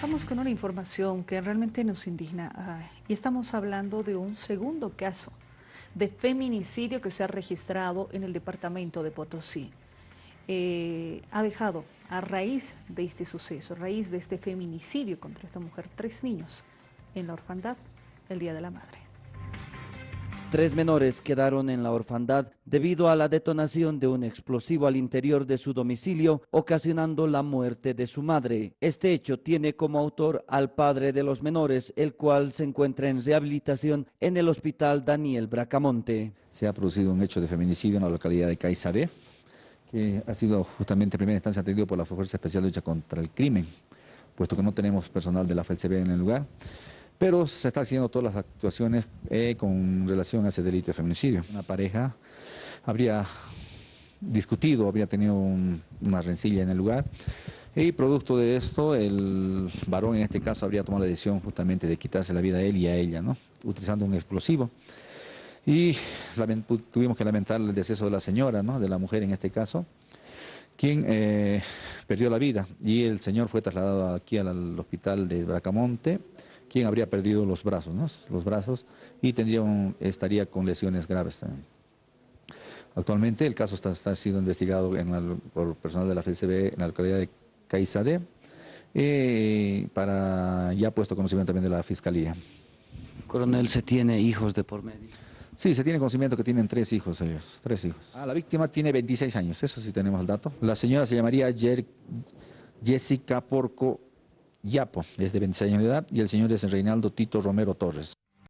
Vamos con una información que realmente nos indigna y estamos hablando de un segundo caso de feminicidio que se ha registrado en el departamento de Potosí. Eh, ha dejado a raíz de este suceso, a raíz de este feminicidio contra esta mujer, tres niños en la orfandad el Día de la Madre. Tres menores quedaron en la orfandad debido a la detonación de un explosivo al interior de su domicilio, ocasionando la muerte de su madre. Este hecho tiene como autor al padre de los menores, el cual se encuentra en rehabilitación en el hospital Daniel Bracamonte. Se ha producido un hecho de feminicidio en la localidad de Caizaré, que ha sido justamente en primera instancia atendido por la Fuerza Especial de Lucha contra el Crimen, puesto que no tenemos personal de la FLCB en el lugar pero se están haciendo todas las actuaciones eh, con relación a ese delito de feminicidio. Una pareja habría discutido, habría tenido una rencilla en el lugar y producto de esto el varón en este caso habría tomado la decisión justamente de quitarse la vida a él y a ella, ¿no? utilizando un explosivo. Y tuvimos que lamentar el deceso de la señora, ¿no? de la mujer en este caso, quien eh, perdió la vida y el señor fue trasladado aquí al hospital de Bracamonte quien habría perdido los brazos, ¿no? los brazos y tendría estaría con lesiones graves también. Actualmente el caso está, siendo investigado por personal de la FCB en la localidad de Caizade, eh, para ya puesto conocimiento también de la Fiscalía. Coronel, ¿se tiene hijos de por medio? Sí, se tiene conocimiento que tienen tres hijos ellos, tres hijos. Ah, la víctima tiene 26 años, eso sí tenemos el dato. La señora se llamaría Jessica Porco Yapo, es de 26 años de edad, y el señor es Reinaldo Tito Romero Torres.